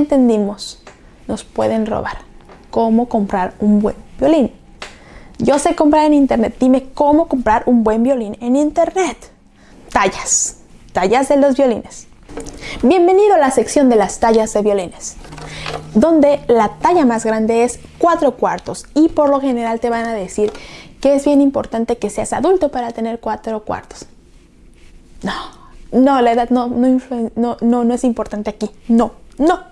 entendimos, nos pueden robar. ¿Cómo comprar un buen violín? Yo sé comprar en internet. Dime cómo comprar un buen violín en internet. Tallas. Tallas de los violines. Bienvenido a la sección de las tallas de violines, donde la talla más grande es 4 cuartos y por lo general te van a decir que es bien importante que seas adulto para tener 4 cuartos. No, no, la edad no, no, no, no, no es importante aquí. No, no.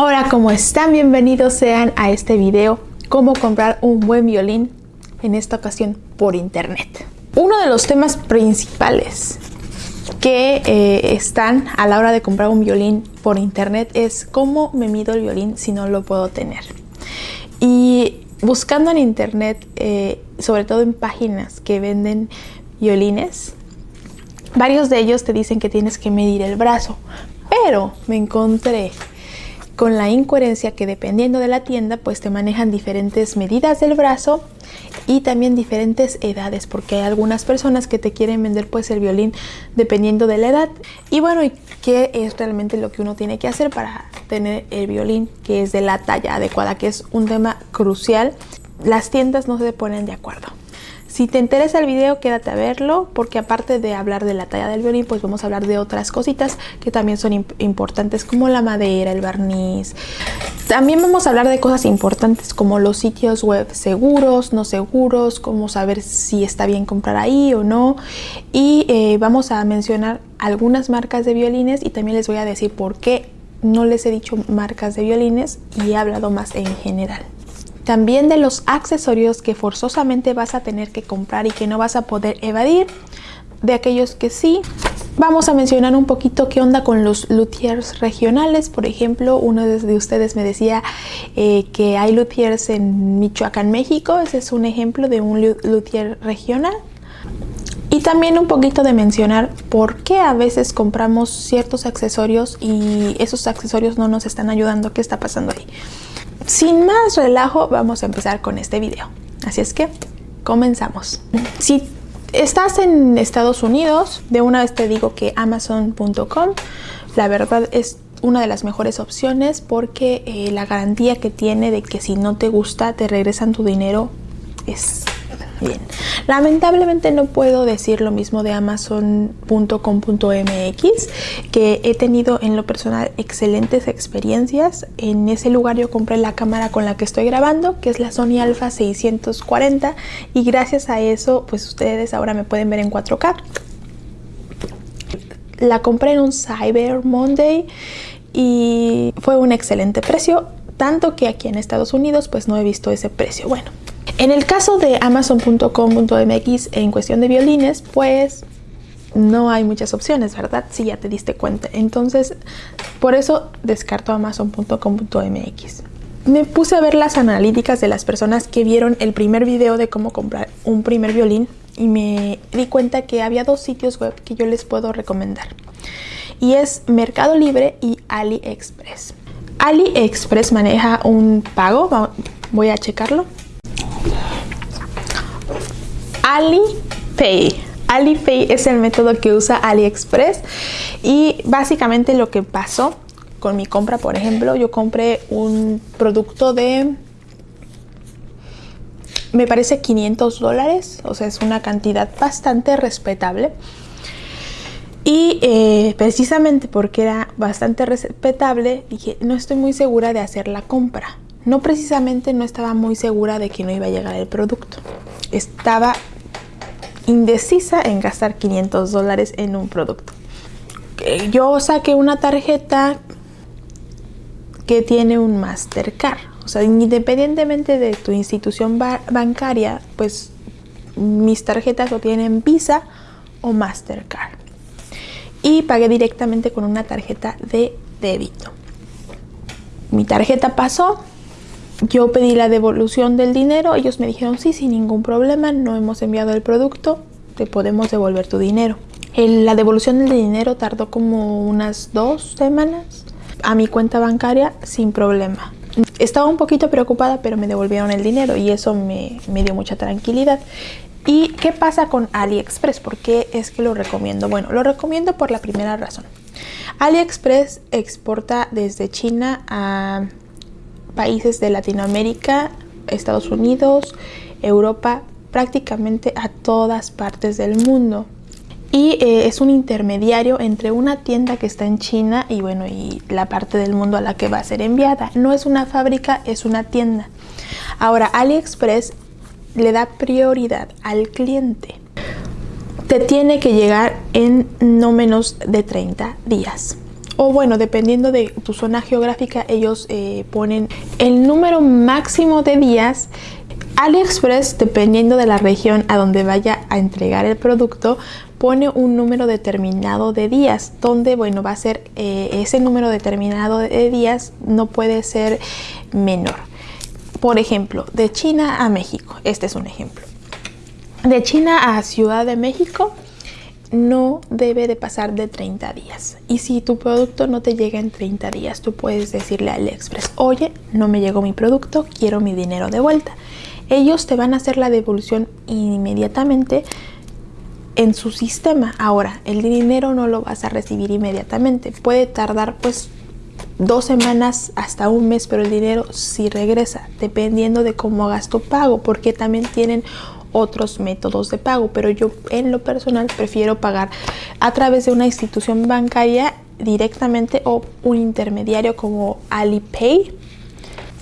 Hola, ¿cómo están? Bienvenidos sean a este video cómo comprar un buen violín, en esta ocasión por internet. Uno de los temas principales que eh, están a la hora de comprar un violín por internet es cómo me mido el violín si no lo puedo tener. Y buscando en internet, eh, sobre todo en páginas que venden violines, varios de ellos te dicen que tienes que medir el brazo, pero me encontré con la incoherencia que dependiendo de la tienda pues te manejan diferentes medidas del brazo y también diferentes edades porque hay algunas personas que te quieren vender pues el violín dependiendo de la edad. Y bueno y qué es realmente lo que uno tiene que hacer para tener el violín que es de la talla adecuada que es un tema crucial las tiendas no se ponen de acuerdo si te interesa el video, quédate a verlo, porque aparte de hablar de la talla del violín, pues vamos a hablar de otras cositas que también son importantes, como la madera, el barniz. También vamos a hablar de cosas importantes como los sitios web seguros, no seguros, cómo saber si está bien comprar ahí o no. Y eh, vamos a mencionar algunas marcas de violines y también les voy a decir por qué no les he dicho marcas de violines y he hablado más en general. También de los accesorios que forzosamente vas a tener que comprar y que no vas a poder evadir. De aquellos que sí. Vamos a mencionar un poquito qué onda con los luthiers regionales. Por ejemplo, uno de ustedes me decía eh, que hay luthiers en Michoacán, México. Ese es un ejemplo de un luthier regional. Y también un poquito de mencionar por qué a veces compramos ciertos accesorios y esos accesorios no nos están ayudando. ¿Qué está pasando ahí? Sin más relajo, vamos a empezar con este video. Así es que comenzamos. Si estás en Estados Unidos, de una vez te digo que Amazon.com, la verdad es una de las mejores opciones porque eh, la garantía que tiene de que si no te gusta te regresan tu dinero Bien, lamentablemente no puedo decir lo mismo de amazon.com.mx, que he tenido en lo personal excelentes experiencias. En ese lugar yo compré la cámara con la que estoy grabando, que es la Sony Alpha 640 y gracias a eso pues ustedes ahora me pueden ver en 4K. La compré en un Cyber Monday y fue un excelente precio, tanto que aquí en Estados Unidos pues no he visto ese precio. Bueno, en el caso de amazon.com.mx en cuestión de violines, pues no hay muchas opciones, ¿verdad? Si ya te diste cuenta. Entonces, por eso descarto amazon.com.mx. Me puse a ver las analíticas de las personas que vieron el primer video de cómo comprar un primer violín y me di cuenta que había dos sitios web que yo les puedo recomendar. Y es Mercado Libre y AliExpress. AliExpress maneja un pago, voy a checarlo. Alipay. Alipay es el método que usa AliExpress y básicamente lo que pasó con mi compra, por ejemplo, yo compré un producto de me parece 500 dólares, o sea, es una cantidad bastante respetable. Y eh, precisamente porque era bastante respetable, dije, no estoy muy segura de hacer la compra. No precisamente no estaba muy segura de que no iba a llegar el producto. Estaba indecisa en gastar 500 dólares en un producto. Yo saqué una tarjeta que tiene un Mastercard. O sea, independientemente de tu institución bancaria, pues mis tarjetas lo tienen Visa o Mastercard. Y pagué directamente con una tarjeta de débito. Mi tarjeta pasó, yo pedí la devolución del dinero, ellos me dijeron sí, sin ningún problema, no hemos enviado el producto, te podemos devolver tu dinero. la devolución del dinero tardó como unas dos semanas a mi cuenta bancaria sin problema. Estaba un poquito preocupada, pero me devolvieron el dinero y eso me, me dio mucha tranquilidad. ¿Y qué pasa con AliExpress? ¿Por qué es que lo recomiendo? Bueno, lo recomiendo por la primera razón. AliExpress exporta desde China a países de Latinoamérica, Estados Unidos, Europa, prácticamente a todas partes del mundo. Y eh, es un intermediario entre una tienda que está en China y bueno, y la parte del mundo a la que va a ser enviada. No es una fábrica, es una tienda. Ahora, AliExpress le da prioridad al cliente. Te tiene que llegar en no menos de 30 días. O bueno, dependiendo de tu zona geográfica, ellos eh, ponen el número máximo de días AliExpress, dependiendo de la región a donde vaya a entregar el producto, pone un número determinado de días, donde, bueno, va a ser eh, ese número determinado de días no puede ser menor. Por ejemplo, de China a México, este es un ejemplo. De China a Ciudad de México no debe de pasar de 30 días. Y si tu producto no te llega en 30 días, tú puedes decirle a AliExpress, oye, no me llegó mi producto, quiero mi dinero de vuelta ellos te van a hacer la devolución inmediatamente en su sistema. Ahora, el dinero no lo vas a recibir inmediatamente. Puede tardar pues dos semanas hasta un mes, pero el dinero sí regresa, dependiendo de cómo hagas tu pago, porque también tienen otros métodos de pago, pero yo en lo personal prefiero pagar a través de una institución bancaria directamente o un intermediario como Alipay,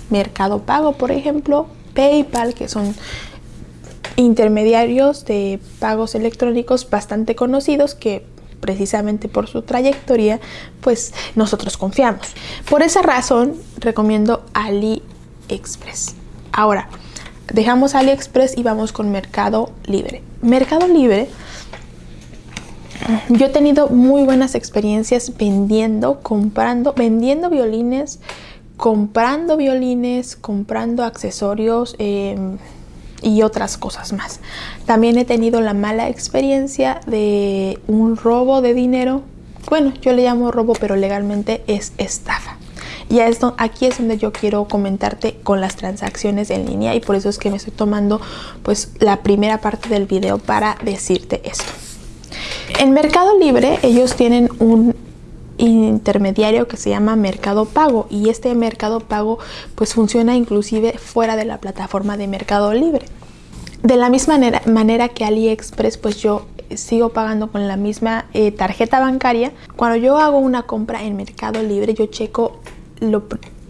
Mercado Pago, por ejemplo, PayPal, que son intermediarios de pagos electrónicos bastante conocidos que precisamente por su trayectoria, pues nosotros confiamos. Por esa razón recomiendo AliExpress. Ahora, dejamos AliExpress y vamos con Mercado Libre. Mercado Libre, yo he tenido muy buenas experiencias vendiendo, comprando, vendiendo violines comprando violines, comprando accesorios em, y otras cosas más. También he tenido la mala experiencia de un robo de dinero. Bueno, yo le llamo robo, pero legalmente es estafa. Y esto, aquí es donde yo quiero comentarte con las transacciones en línea y por eso es que me estoy tomando pues la primera parte del video para decirte esto. En Mercado Libre ellos tienen un intermediario que se llama Mercado Pago y este Mercado Pago pues funciona inclusive fuera de la plataforma de Mercado Libre. De la misma manera, que AliExpress pues yo sigo pagando con la misma eh, tarjeta bancaria. Cuando yo hago una compra en Mercado Libre yo checo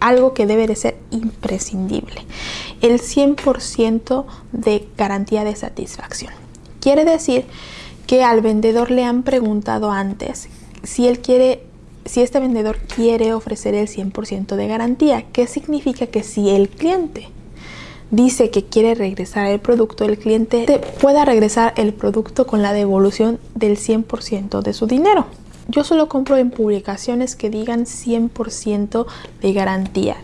algo que debe de ser imprescindible. El 100% de garantía de satisfacción. Quiere decir que al vendedor le han preguntado antes si él quiere si este vendedor quiere ofrecer el 100% de garantía. ¿Qué significa? Que si el cliente dice que quiere regresar el producto, el cliente pueda regresar el producto con la devolución del 100% de su dinero. Yo solo compro en publicaciones que digan 100% de garantía.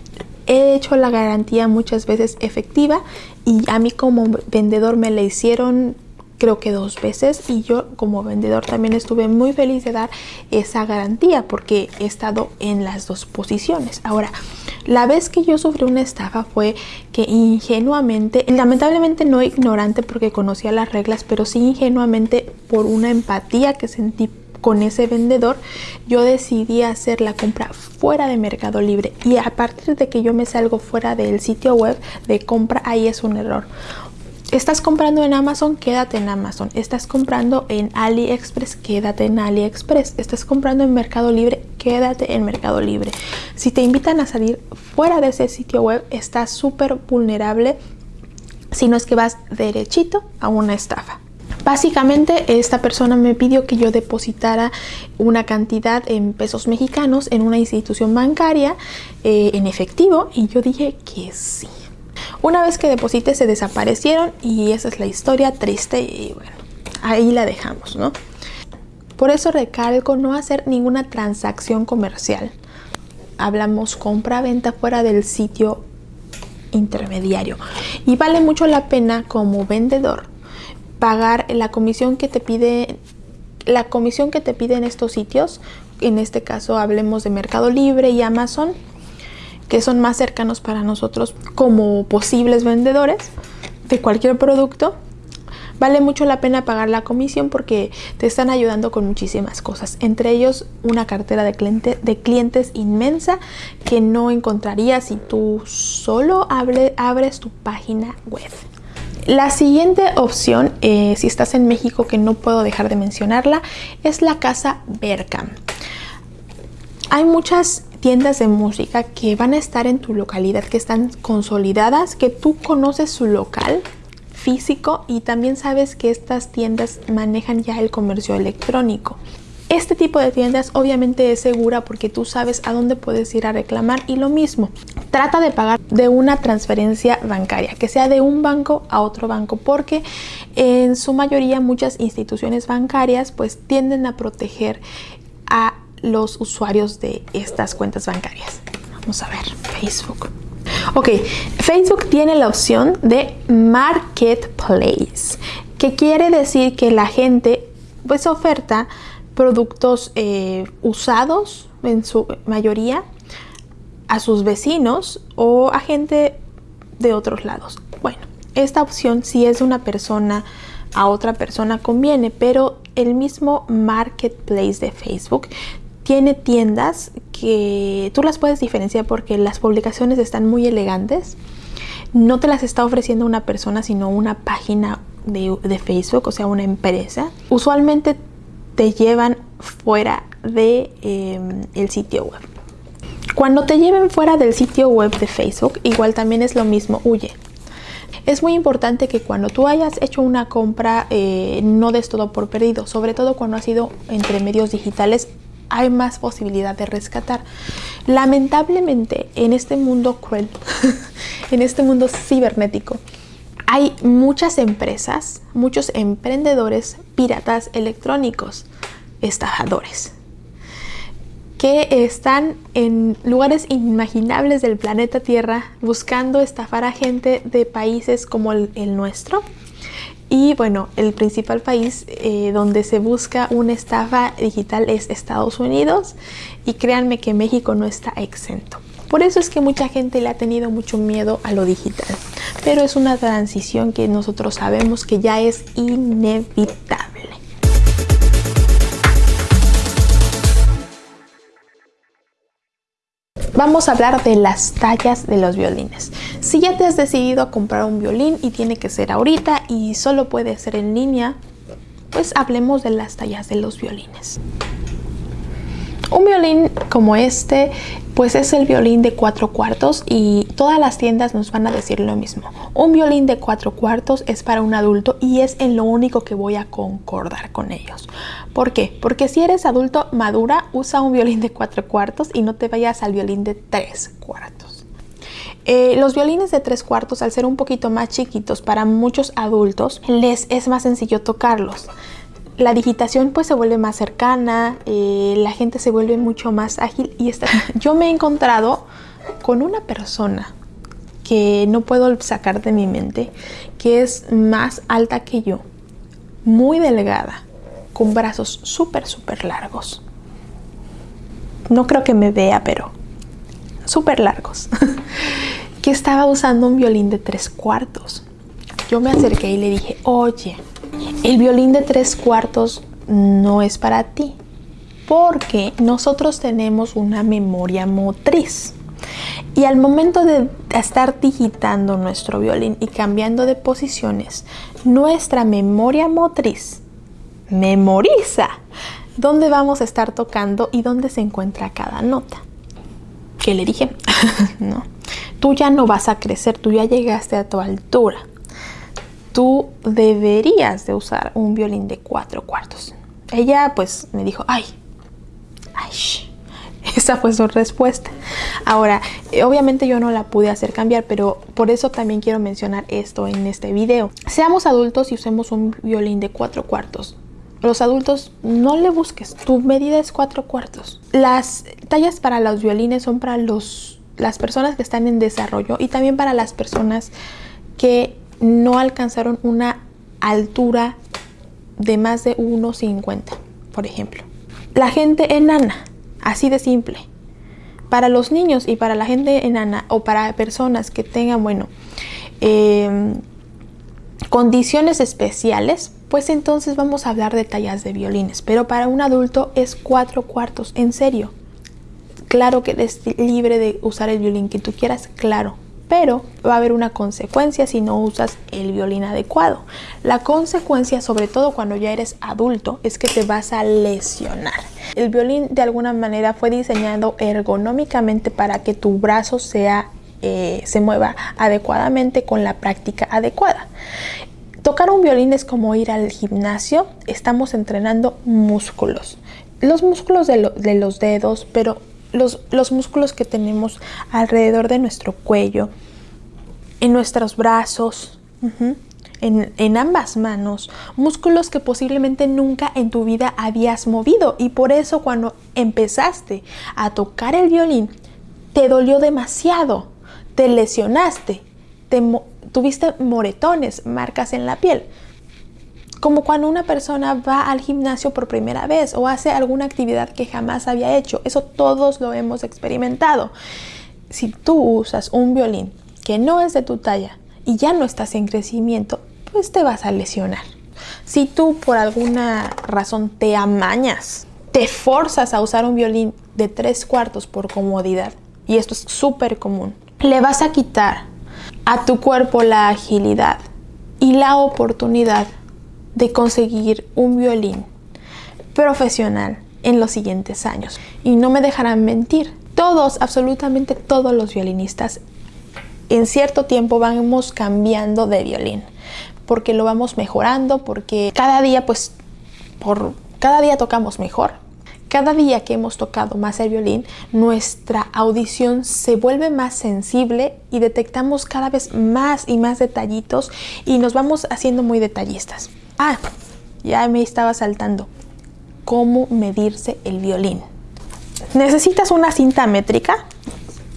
He hecho la garantía muchas veces efectiva y a mí como vendedor me la hicieron creo que dos veces y yo como vendedor también estuve muy feliz de dar esa garantía porque he estado en las dos posiciones. Ahora, la vez que yo sufrí una estafa fue que ingenuamente, lamentablemente no ignorante porque conocía las reglas, pero sí ingenuamente por una empatía que sentí con ese vendedor, yo decidí hacer la compra fuera de Mercado Libre y a partir de que yo me salgo fuera del sitio web de compra, ahí es un error. Estás comprando en Amazon, quédate en Amazon. Estás comprando en AliExpress, quédate en AliExpress. Estás comprando en Mercado Libre, quédate en Mercado Libre. Si te invitan a salir fuera de ese sitio web, estás súper vulnerable si no es que vas derechito a una estafa. Básicamente esta persona me pidió que yo depositara una cantidad en pesos mexicanos en una institución bancaria eh, en efectivo y yo dije que sí. Una vez que deposité se desaparecieron y esa es la historia triste y bueno, ahí la dejamos, ¿no? Por eso recalco no hacer ninguna transacción comercial. Hablamos compra-venta fuera del sitio intermediario. Y vale mucho la pena como vendedor pagar la comisión que te pide la comisión que te piden estos sitios. En este caso hablemos de Mercado Libre y Amazon que son más cercanos para nosotros como posibles vendedores de cualquier producto, Vale mucho la pena pagar la comisión porque te están ayudando con muchísimas cosas, entre ellos una cartera de, cliente, de clientes inmensa que no encontrarías si tú solo abres tu página web. La siguiente opción, eh, si estás en México, que no puedo dejar de mencionarla, es la casa Berkham. Hay muchas tiendas de música que van a estar en tu localidad, que están consolidadas, que tú conoces su local físico y también sabes que estas tiendas manejan ya el comercio electrónico. Este tipo de tiendas obviamente es segura porque tú sabes a dónde puedes ir a reclamar y lo mismo, trata de pagar de una transferencia bancaria, que sea de un banco a otro banco, porque en su mayoría muchas instituciones bancarias pues tienden a proteger a los usuarios de estas cuentas bancarias. Vamos a ver, Facebook. Ok, Facebook tiene la opción de Marketplace, que quiere decir que la gente pues oferta productos eh, usados en su mayoría a sus vecinos o a gente de otros lados. Bueno, esta opción si es una persona a otra persona conviene, pero el mismo marketplace de Facebook tiene tiendas que tú las puedes diferenciar porque las publicaciones están muy elegantes. No te las está ofreciendo una persona, sino una página de, Facebook, o sea, una empresa. Usualmente te llevan fuera de em, el sitio web. Cuando te lleven fuera del sitio web de Facebook, igual también es lo mismo, huye. Es muy importante que cuando tú hayas hecho una compra eh, no des todo por perdido, sobre todo cuando ha sido entre medios digitales hay más posibilidad de rescatar. Lamentablemente, en este mundo cruel, en este mundo cibernético, hay muchas empresas, muchos emprendedores piratas electrónicos, estafadores, que están en lugares inimaginables del planeta Tierra buscando estafar a gente de países como el, nuestro y bueno, el principal país eh, donde se busca una estafa digital es Estados Unidos y créanme que México no está exento. Por eso es que mucha gente le ha tenido mucho miedo a lo digital, pero es una transición que nosotros sabemos que ya es inevitable. Vamos a hablar de las tallas de los violines. Si ya te has decidido a comprar un violín y tiene que ser ahorita y solo puede ser en línea, pues hablemos de las tallas de los violines. Un violín como este pues es el violín de cuatro cuartos y todas las tiendas nos van a decir lo mismo. Un violín de cuatro cuartos es para un adulto y es en lo único que voy a concordar con ellos. ¿Por qué? Porque si eres adulto madura, usa un violín de cuatro cuartos y no te vayas al violín de tres cuartos. Eh, los violines de tres cuartos, al ser un poquito más chiquitos para muchos adultos, les es más sencillo tocarlos la digitación pues se vuelve más cercana, eh, la gente se vuelve mucho más ágil y está... yo me he encontrado con una persona que no puedo sacar de mi mente, que es más alta que yo, muy delgada, con brazos súper, súper largos. No creo que me vea, pero súper largos. que estaba usando un violín de tres cuartos. Yo me acerqué y le dije, oye, el violín de tres cuartos no es para ti porque nosotros tenemos una memoria motriz. Y al momento de estar digitando nuestro violín y cambiando de posiciones, nuestra memoria motriz memoriza dónde vamos a estar tocando y dónde se encuentra cada nota. ¿Qué le dije? no. Tú ya no vas a crecer, tú ya llegaste a tu altura tú deberías de usar un violín de cuatro cuartos. Ella pues me dijo, ay, ay, esa fue su respuesta. Ahora, eh, obviamente yo no la pude hacer cambiar, pero por eso también quiero mencionar esto en este video. Seamos adultos y usemos un violín de cuatro cuartos. Los adultos no le busques, tu medida es cuatro cuartos. Las tallas para los violines son para los, las personas que están en desarrollo y también para las personas que no alcanzaron una altura de más de 1,50, por ejemplo. La gente enana, así de simple. Para los niños y para la gente enana o para personas que tengan, bueno, em, condiciones especiales, pues entonces vamos a hablar de tallas de violines. Pero para un adulto es cuatro cuartos, en serio. Claro que eres libre de usar el violín que tú quieras, claro. Pero va a haber una consecuencia si no usas el violín adecuado. La consecuencia, sobre todo cuando ya eres adulto, es que te vas a lesionar. El violín de alguna manera fue diseñado ergonómicamente para que tu brazo sea eh, se mueva adecuadamente con la práctica adecuada. Tocar un violín es como ir al gimnasio, estamos entrenando músculos. Los músculos de, los dedos, pero los, los, músculos que tenemos alrededor de nuestro cuello, en nuestros brazos, en, en, ambas manos, músculos que posiblemente nunca en tu vida habías movido y por eso cuando empezaste a tocar el violín te dolió demasiado te lesionaste, te tuviste moretones, marcas en la piel. Como cuando una persona va al gimnasio por primera vez o hace alguna actividad que jamás había hecho. Eso todos lo hemos experimentado. Si tú usas un violín que no es de tu talla y ya no estás en crecimiento, pues te vas a lesionar. Si tú por alguna razón te amañas, te forzas a usar un violín de tres cuartos por comodidad, y esto es súper común, le vas a quitar a tu cuerpo la agilidad y la oportunidad de conseguir un violín profesional en los siguientes años. Y no me dejarán mentir, todos, absolutamente todos los violinistas, en cierto tiempo vamos cambiando de violín, porque lo vamos mejorando, porque cada día, pues, por cada día tocamos mejor, cada día que hemos tocado más el violín, nuestra audición se vuelve más sensible y detectamos cada vez más y más detallitos y nos vamos haciendo muy detallistas. Ah, ya me estaba saltando. ¿Cómo medirse el violín? ¿Necesitas una cinta métrica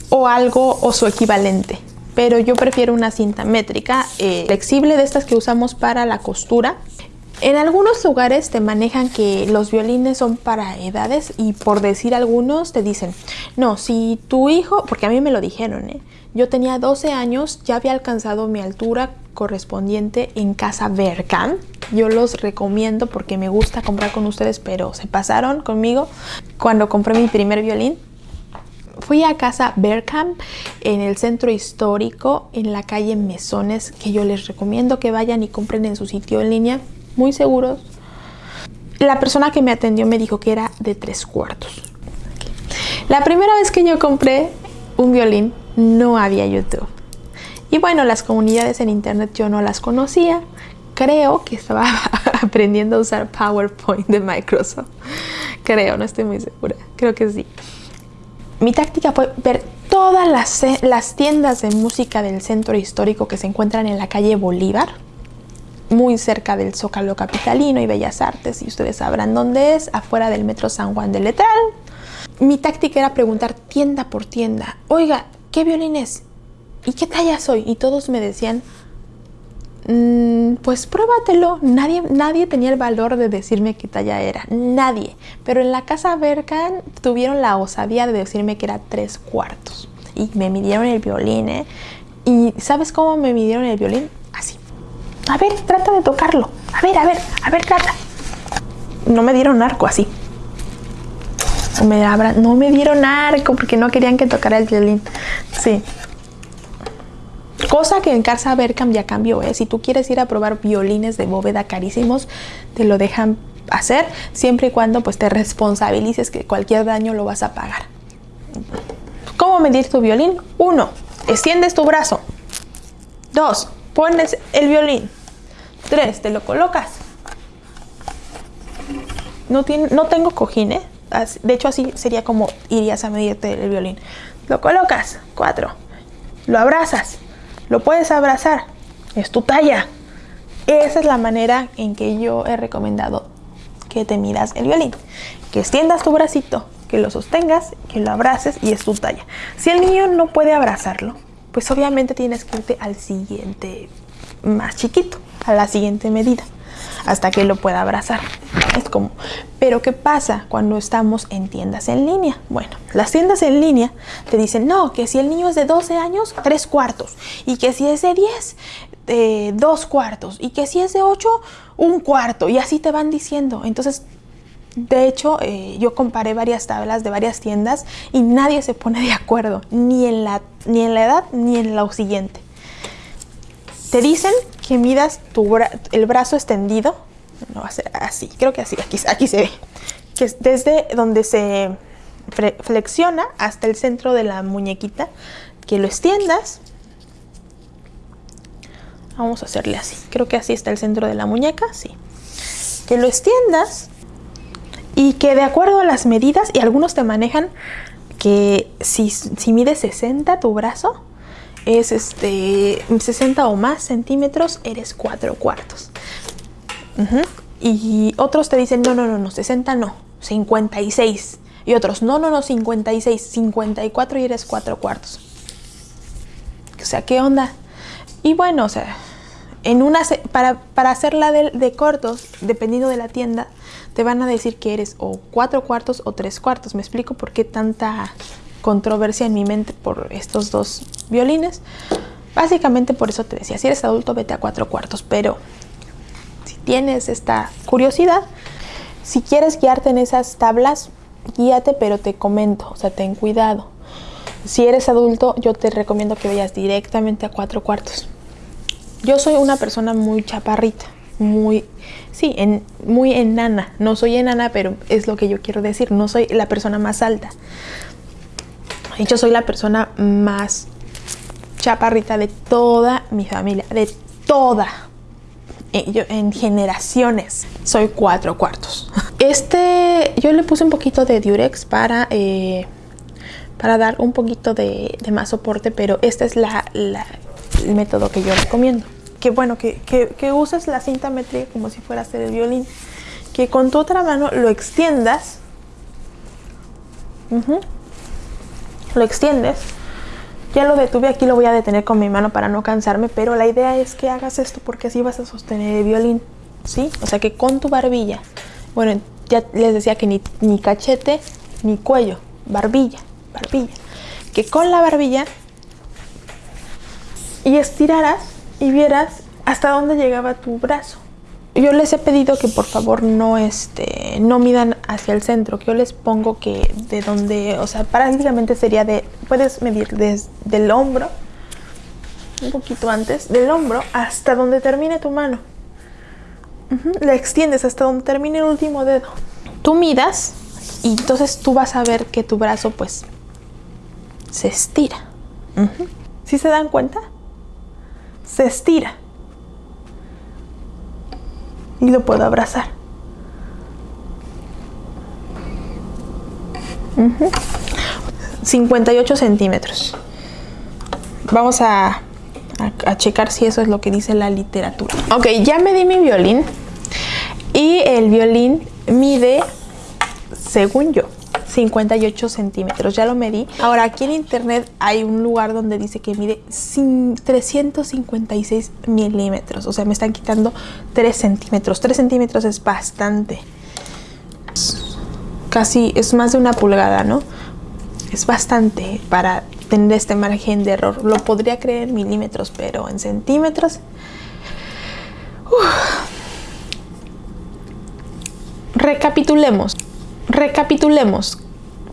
o algo o su equivalente? Pero yo prefiero una cinta métrica eh, flexible de estas que usamos para la costura en algunos lugares te manejan que los violines son para edades y por decir algunos te dicen, no, si tu hijo, porque a mí me lo dijeron, ¿eh? Yo tenía 12 años, ya había alcanzado mi altura correspondiente en casa Vercam. Yo los recomiendo porque me gusta comprar con ustedes, pero se pasaron conmigo cuando compré mi primer violín. Fui a casa Berkham en el centro histórico, en la calle Mesones, que yo les recomiendo que vayan y compren en su sitio en línea muy seguros. La persona que me atendió me dijo que era de tres cuartos. La primera vez que yo compré un violín no había YouTube. Y bueno, las comunidades en internet yo no las conocía. Creo que estaba aprendiendo a usar PowerPoint de Microsoft. Creo, no estoy muy segura. Creo que sí. Mi táctica fue ver todas las, las tiendas de música del centro histórico que se encuentran en la calle Bolívar muy cerca del Zócalo Capitalino y Bellas Artes, y ustedes sabrán dónde es, afuera del Metro San Juan de Letral. Mi táctica era preguntar tienda por tienda, oiga, ¿qué violín es? ¿Y qué talla soy? Y todos me decían, mm, pues pruébatelo. Nadie, nadie tenía el valor de decirme qué talla era, nadie. Pero en la casa Berkan tuvieron la osadía de decirme que era tres cuartos. Y me midieron el violín, ¿eh? ¿Y sabes cómo me midieron el violín? A ver, trata de tocarlo. A ver, a ver, a ver, trata. No me dieron arco así. Me no me dieron arco porque no querían que tocara el violín. Sí. Cosa que en Casa Berkham ya cambió, ¿eh? Si tú quieres ir a probar violines de bóveda carísimos, te lo dejan hacer siempre y cuando pues te responsabilices que cualquier daño lo vas a pagar. ¿Cómo medir tu violín? Uno, extiendes tu brazo. Dos, pones el violín. Tres, te lo colocas. No, tiene, no tengo cojín, ¿eh? De hecho, así sería como irías a medirte el violín. Lo colocas. Cuatro. Lo abrazas. Lo puedes abrazar. Es tu talla. Esa es la manera en que yo he recomendado que te miras el violín. Que extiendas tu bracito, que lo sostengas, que lo abraces y es tu talla. Si el niño no puede abrazarlo, pues obviamente tienes que irte al siguiente más chiquito a la siguiente medida hasta que lo pueda abrazar. Es como, pero ¿qué pasa cuando estamos en tiendas en línea? Bueno, las tiendas en línea te dicen, no, que si el niño es de 12 años, 3 cuartos, y que si es de 10, eh, dos cuartos y que si es de ocho, un cuarto y así te van diciendo. Entonces, de hecho, eh, yo comparé varias tablas de varias tiendas y nadie se pone de acuerdo, ni en la, ni en la edad ni en lo siguiente. Te dicen que midas tu el brazo extendido, no va a ser así, creo que así, aquí, aquí se ve, que es desde donde se flexiona hasta el centro de la muñequita, que lo extiendas. Vamos a hacerle así, creo que así está el centro de la muñeca, sí. Que lo extiendas y que de acuerdo a las medidas, y algunos te manejan que si, si mide 60 tu brazo, es este 60 o más centímetros, eres 4 cuartos. Y otros te dicen, no, no, no, no, 60 no, 56. Y otros, no, no, no, 56, 54 y eres 4 cuartos. O sea, ¿qué onda? Y bueno, o sea, en una, para, para hacerla de, de, cortos, dependiendo de la tienda, te van a decir que eres o 4 cuartos o 3 cuartos. Me explico por qué tanta controversia en mi mente por estos dos violines. Básicamente por eso te decía, si eres adulto vete a 4 cuartos, pero si tienes esta curiosidad, si quieres guiarte en esas tablas, guíate, pero te comento, o sea, ten cuidado. Si eres adulto, yo te recomiendo que vayas directamente a cuatro cuartos. Yo soy una persona muy chaparrita, muy, sí, en, muy enana. No soy enana, pero es lo que yo quiero decir. No soy la persona más alta. Yo soy la persona más chaparrita de toda mi familia, de toda. Eh, yo, en generaciones soy cuatro cuartos. Este, yo le puse un poquito de Durex para, eh, para dar un poquito de, más soporte, pero este es la, el método que yo recomiendo. Que bueno, que, que, uses la cinta métrica como si fuera a hacer el violín. Que con tu otra mano lo extiendas. Lo extiendes. Ya lo detuve aquí, lo voy a detener con mi mano para no cansarme, pero la idea es que hagas esto porque así vas a sostener el violín. ¿Sí? O sea que con tu barbilla bueno, ya les decía que ni, ni cachete ni cuello, barbilla, barbilla. Que con la barbilla y estiraras y vieras hasta dónde llegaba tu brazo. Yo les he pedido que por favor no, este, no midan hacia el centro, que yo les pongo que de donde, o sea, prácticamente sería de, puedes medir desde el hombro, un poquito antes, del hombro hasta donde termine tu mano. La extiendes hasta donde termine el último dedo. Tú midas y entonces tú vas a ver que tu brazo pues se estira. ¿Sí se dan cuenta? Se estira. Y lo puedo abrazar. 58 centímetros. Vamos a a, checar si eso es lo que dice la literatura. Ok, ya me di mi violín y el violín mide, según yo, 58 centímetros, ya lo medí. Ahora aquí en internet hay un lugar donde dice que mide 356 milímetros, o sea me están quitando 3 centímetros. 3 centímetros es bastante. Casi es más de una pulgada, ¿no? Es bastante para tener este margen de error. Lo podría creer en milímetros, pero en centímetros... Recapitulemos. Recapitulemos.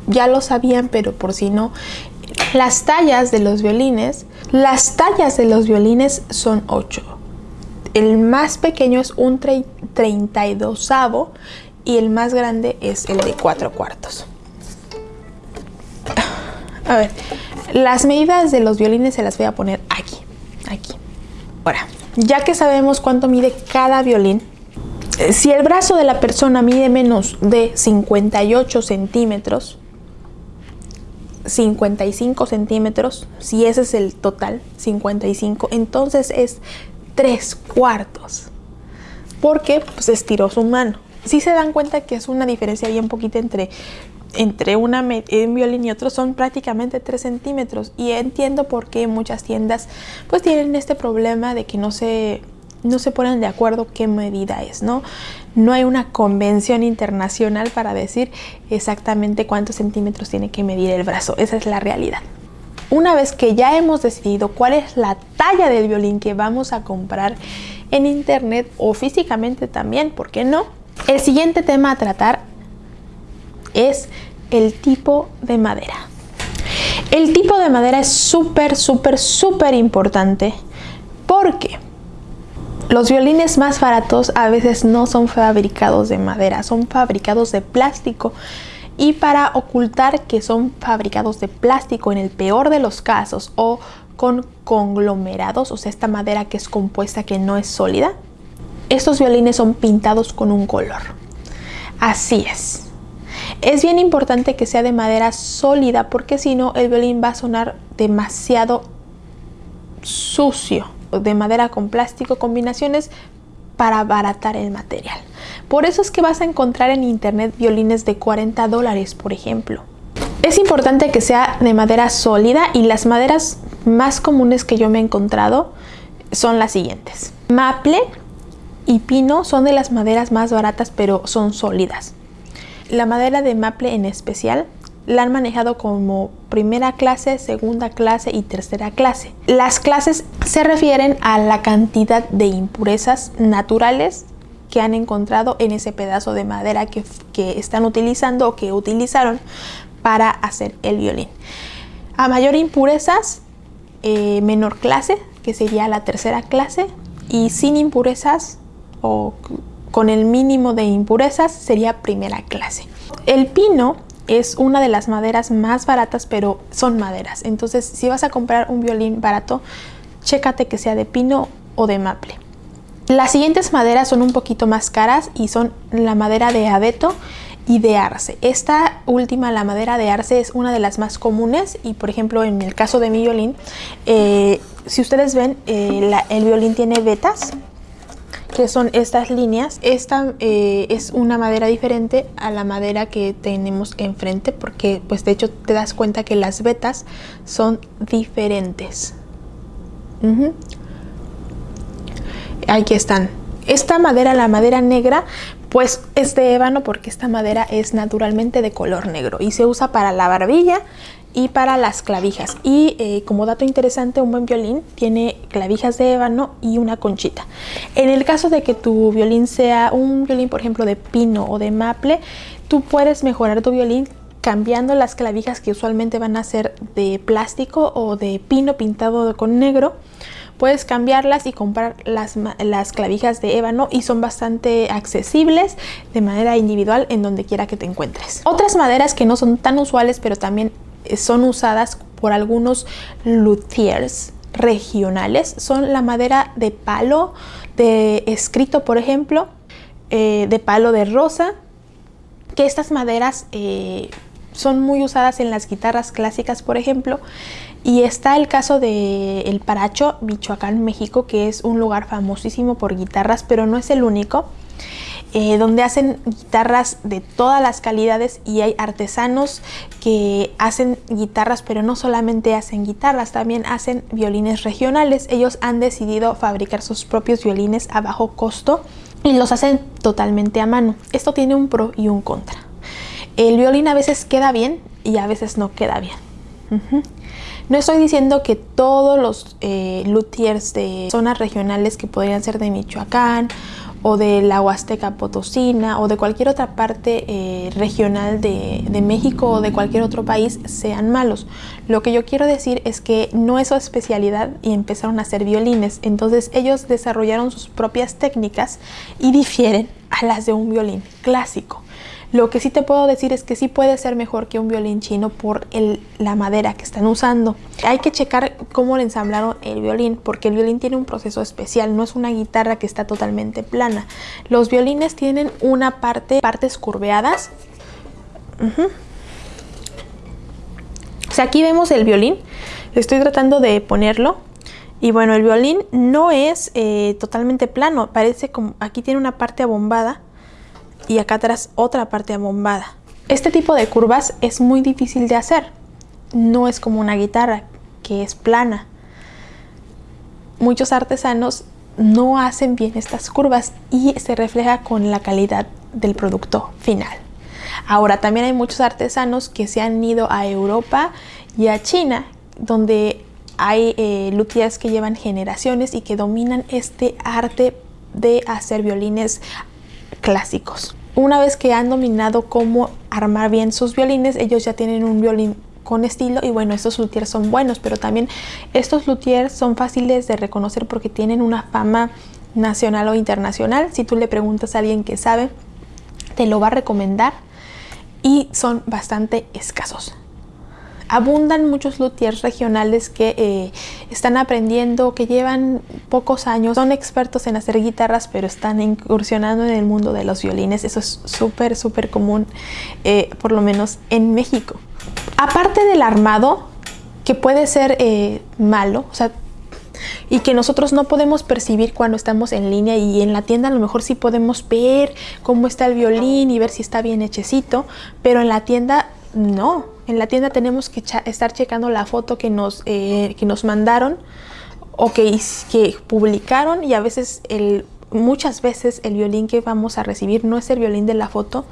Ya lo sabían, pero por si no. Las tallas de los violines, las tallas de los violines son 8. El más pequeño es un 32 y el más grande es el de 4 cuartos. A ver, las medidas de los violines se las voy a poner aquí, aquí. Ahora, ya que sabemos cuánto mide cada violín, eh, si el brazo de la persona mide menos de 58 centímetros, 55 centímetros, si ese es el total, 55, entonces es 3 cuartos, porque pues estiró su mano. Si se dan cuenta que es una diferencia bien poquita entre entre una, un violín y otro son prácticamente 3 centímetros y entiendo por qué muchas tiendas pues tienen este problema de que no se, no se ponen de acuerdo qué medida es, ¿no? No hay una convención internacional para decir exactamente cuántos centímetros tiene que medir el brazo, esa es la realidad. una vez que ya hemos decidido cuál es la talla del violín que vamos a comprar en internet o físicamente también, ¿por qué no? El siguiente tema a tratar es el tipo de madera. El tipo de madera es súper, súper, súper importante porque los violines más baratos a veces no son fabricados de madera, son fabricados de plástico. Y para ocultar que son fabricados de plástico en el peor de los casos o con conglomerados, o sea, esta madera que es compuesta que no es sólida, estos violines son pintados con un color. Así es. Es bien importante que sea de madera sólida porque si no el violín va a sonar demasiado sucio. De madera con plástico, combinaciones para abaratar el material. Por eso es que vas a encontrar en internet violines de 40 dólares, por ejemplo. Es importante que sea de madera sólida y las maderas más comunes que yo me he encontrado son las siguientes. Maple y pino son de las maderas más baratas pero son sólidas. La madera de maple en especial la han manejado como primera clase, segunda clase y tercera clase. Las clases se refieren a la cantidad de impurezas naturales que han encontrado en ese pedazo de madera que, están utilizando o que utilizaron para hacer el violín. A mayor impurezas, eh, menor clase, que sería la tercera clase, y sin impurezas o con el mínimo de impurezas sería primera clase. El pino es una de las maderas más baratas, pero son maderas. Entonces, si vas a comprar un violín barato, chécate que sea de pino o de maple. Las siguientes maderas son un poquito más caras y son la madera de abeto y de arce. Esta última, la madera de arce, es una de las más comunes y por ejemplo en el caso de mi violín, eh, si ustedes ven, eh, el violín tiene vetas que son estas líneas. Esta eh, es una madera diferente a la madera que tenemos enfrente porque pues de hecho te das cuenta que las vetas son diferentes. Aquí están. Esta madera, la madera negra, pues es de ébano porque esta madera es naturalmente de color negro y se usa para la barbilla y para las clavijas. Y eh, como dato interesante, un buen violín tiene clavijas de ébano y una conchita. En el caso de que tu violín sea un violín, por ejemplo, de pino o de maple, tú puedes mejorar tu violín cambiando las clavijas que usualmente van a ser de plástico o de pino pintado con negro puedes cambiarlas y comprar las, las, clavijas de ébano y son bastante accesibles de manera individual en donde quiera que te encuentres. Otras maderas que no son tan usuales pero también son usadas por algunos luthiers regionales son la madera de palo de escrito por ejemplo eh, de palo de rosa que estas maderas eh, son muy usadas en las guitarras clásicas por ejemplo y está el caso de El Paracho, Michoacán, México, que es un lugar famosísimo por guitarras, pero no es el único. Eh, donde hacen guitarras de todas las calidades y hay artesanos que hacen guitarras, pero no solamente hacen guitarras, también hacen violines regionales. Ellos han decidido fabricar sus propios violines a bajo costo y los hacen totalmente a mano. Esto tiene un pro y un contra. El violín a veces queda bien y a veces no queda bien. No estoy diciendo que todos los eh, luthiers de zonas regionales que podrían ser de Michoacán o de la Huasteca Potosina o de cualquier otra parte eh, regional de, de, México o de cualquier otro país sean malos. Lo que yo quiero decir es que no es su especialidad y empezaron a hacer violines. Entonces ellos desarrollaron sus propias técnicas y difieren a las de un violín clásico. Lo que sí te puedo decir es que sí puede ser mejor que un violín chino por la madera que están usando. Hay que checar cómo le ensamblaron el violín porque el violín tiene un proceso especial, no es una guitarra que está totalmente plana. Los violines tienen una parte, partes curveadas. O sea, aquí vemos el violín, estoy tratando de ponerlo y bueno, el violín no es eh, totalmente plano, parece como aquí tiene una parte abombada y acá atrás otra parte abombada. Este tipo de curvas es muy difícil de hacer. No es como una guitarra que es plana. Muchos artesanos no hacen bien estas curvas y se refleja con la calidad del producto final. Ahora también hay muchos artesanos que se han ido a Europa y a China donde hay eh, luthiers que llevan generaciones y que dominan este arte de hacer violines clásicos. Una vez que han dominado cómo armar bien sus violines, ellos ya tienen un violín con estilo y bueno, estos luthiers son buenos, pero también estos luthiers son fáciles de reconocer porque tienen una fama nacional o internacional. Si tú le preguntas a alguien que sabe, te lo va a recomendar y son bastante escasos. Abundan muchos luthiers regionales que eh, están aprendiendo, que llevan pocos años, son expertos en hacer guitarras, pero están incursionando en el mundo de los violines. Eso es súper, súper común, eh, por lo menos en México. Aparte del armado, que puede ser eh, malo, o sea, y que nosotros no podemos percibir cuando estamos en línea y en la tienda a lo mejor sí podemos ver cómo está el violín y ver si está bien hechecito, pero en la tienda no. En la tienda tenemos que estar checando la foto que nos, eh, que nos mandaron o que, que publicaron y a veces el muchas veces el violín que vamos a recibir no es el violín de la foto,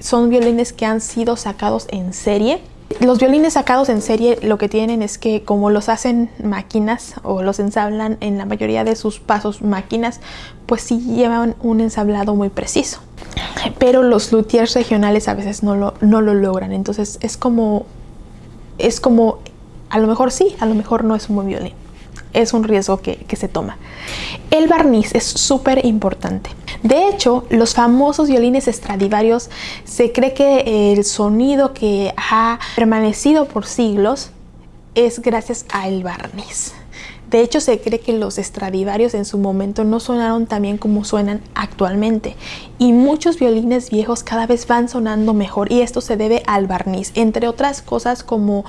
son violines que han sido sacados en serie los violines sacados en serie lo que tienen es que como los hacen máquinas o los ensablan en la mayoría de sus pasos máquinas, pues sí llevan un ensablado muy preciso. Pero los luthiers regionales a veces no lo, no lo logran, entonces es como, es como, a lo mejor sí, a lo mejor no es un buen violín. Es un riesgo que, que se toma. El barniz es súper importante. De hecho, los famosos violines Stradivarius se cree que el sonido que ha permanecido por siglos es gracias al barniz. De hecho, se cree que los Stradivarius en su momento no sonaron tan bien como suenan actualmente. Y muchos violines viejos cada vez van sonando mejor y esto se debe al barniz, entre otras cosas como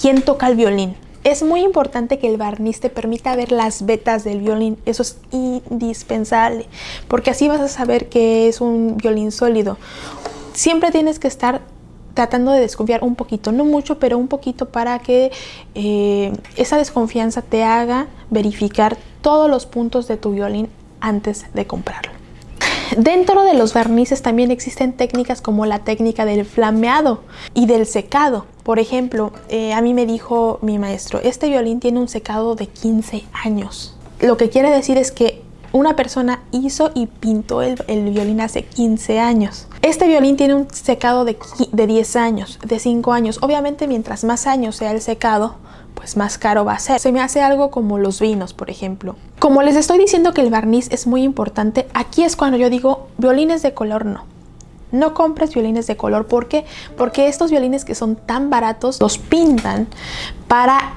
quién toca el violín. Es muy importante que el barniz te permita ver las vetas del violín, eso es indispensable, porque así vas a saber que es un violín sólido. Siempre tienes que estar tratando de desconfiar un poquito, no mucho, pero un poquito para que eh, esa desconfianza te haga verificar todos los puntos de tu violín antes de comprarlo. Dentro de los barnices también existen técnicas como la técnica del flameado y del secado. Por ejemplo, eh, a mí me dijo mi maestro, este violín tiene un secado de 15 años. Lo que quiere decir es que una persona hizo y pintó el, violín hace 15 años. Este violín tiene un secado de, de 10 años, de 5 años. Obviamente mientras más años sea el secado, pues más caro va a ser. Se me hace algo como los vinos, por ejemplo. Como les estoy diciendo que el barniz es muy importante, aquí es cuando yo digo violines de color no. No compres violines de color. ¿Por qué? Porque estos violines que son tan baratos los pintan para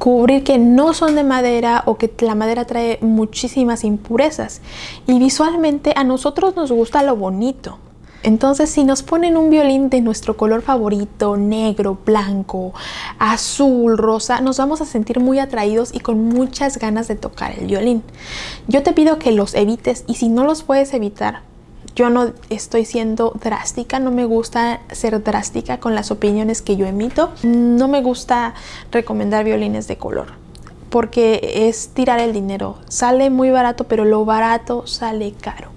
cubrir que no son de madera o que la madera trae muchísimas impurezas. Y visualmente a nosotros nos gusta lo bonito. Entonces si nos ponen un violín de nuestro color favorito, negro, blanco, azul, rosa, nos vamos a sentir muy atraídos y con muchas ganas de tocar el violín. Yo te pido que los evites y si no los puedes evitar, yo no estoy siendo drástica, no me gusta ser drástica con las opiniones que yo emito. No me gusta recomendar violines de color porque es tirar el dinero. Sale muy barato, pero lo barato sale caro.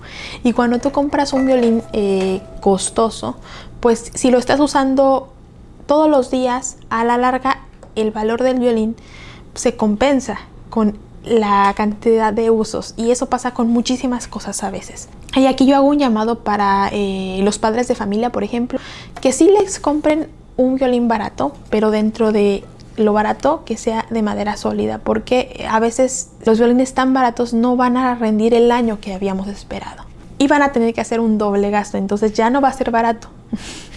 Y cuando tú compras un violín eh, costoso, pues si lo estás usando todos los días, a la larga el valor del violín se compensa con la cantidad de usos y eso pasa con muchísimas cosas a veces. Y aquí yo hago un llamado para eh, los padres de familia, por ejemplo, que sí les compren un violín barato, pero dentro de lo barato que sea de madera sólida porque a veces los violines tan baratos no van a rendir el año que habíamos esperado. Y van a tener que hacer un doble gasto entonces ya no va a ser barato.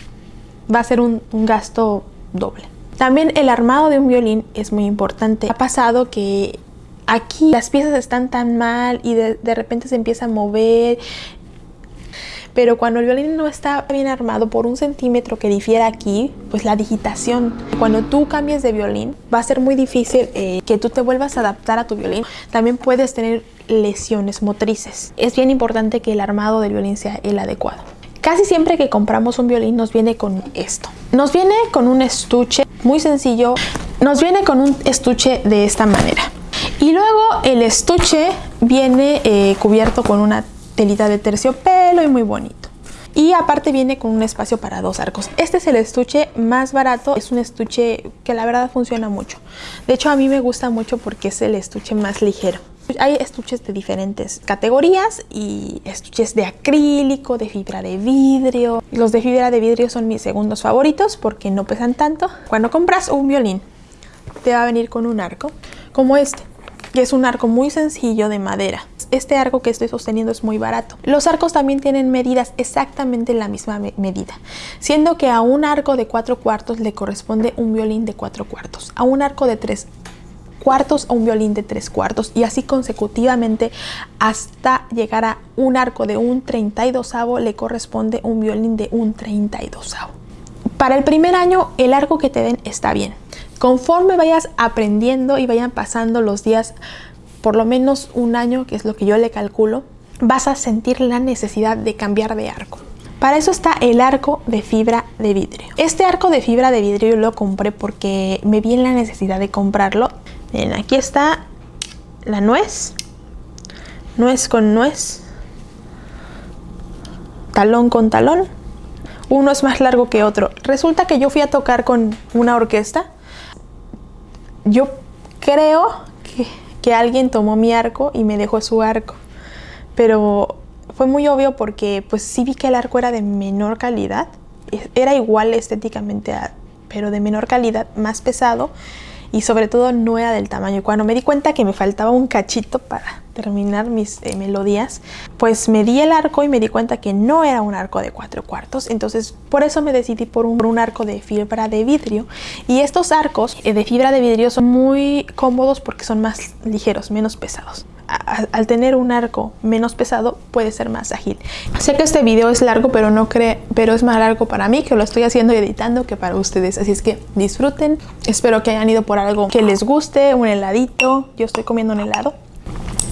Va a ser un, gasto doble. También el armado de un violín es muy importante. Ha pasado que aquí las piezas están tan mal y de, de repente se empieza a mover pero cuando el violín no está bien armado por un centímetro que difiera aquí, pues la digitación. Cuando tú cambies de violín, va a ser muy difícil eh, que tú te vuelvas a adaptar a tu violín. También puedes tener lesiones motrices. Es bien importante que el armado del violín sea el adecuado. Casi siempre que compramos un violín nos viene con esto. Nos viene con un estuche muy sencillo. Nos viene con un estuche de esta manera. Y luego el estuche viene eh, cubierto con una telita de terciopelo y muy bonito. Y aparte viene con un espacio para dos arcos. Este es el estuche más barato, es un estuche que la verdad funciona mucho. De hecho a mí me gusta mucho porque es el estuche más ligero. Hay estuches de diferentes categorías y estuches de acrílico, de fibra de vidrio. Los de fibra de vidrio son mis segundos favoritos porque no pesan tanto. Cuando compras un violín, te va a venir con un arco como este, que es un arco muy sencillo de madera. Este arco que estoy sosteniendo es muy barato. Los arcos también tienen medidas exactamente la misma medida, siendo que a un arco de 4 cuartos le corresponde un violín de 4 cuartos, a un arco de 3 cuartos a un violín de tres cuartos y así consecutivamente hasta llegar a un arco de un 32 le corresponde un violín de un 32 Para el primer año el arco que te den está bien. Conforme vayas aprendiendo y vayan pasando los días, por lo menos un año, que es lo que yo le calculo, vas a sentir la necesidad de cambiar de arco. Para eso está el arco de fibra de vidrio. Este arco de fibra de vidrio lo compré porque me vi en la necesidad de comprarlo aquí está la nuez, nuez con nuez, talón con talón. Uno es más largo que otro. Resulta que yo fui a tocar con una orquesta. Yo creo que, que alguien tomó mi arco y me dejó su arco. Pero fue muy obvio porque pues sí vi que el arco era de menor calidad. Era igual estéticamente, pero de menor calidad, más pesado y sobre todo no era del tamaño. Cuando me di cuenta que me faltaba un cachito para terminar mis eh, melodías, pues me di el arco y me di cuenta que no era un arco de cuatro cuartos. Entonces por eso me decidí por un, arco de fibra de vidrio. Y estos arcos eh, de fibra de vidrio son muy cómodos porque son más ligeros, menos pesados al tener un arco menos pesado puede ser más ágil. Sé que este video es largo pero no cree, pero es más largo para mí que lo estoy haciendo y editando que para ustedes. Así es que disfruten. Espero que hayan ido por algo que les guste, un heladito. Yo estoy comiendo un helado.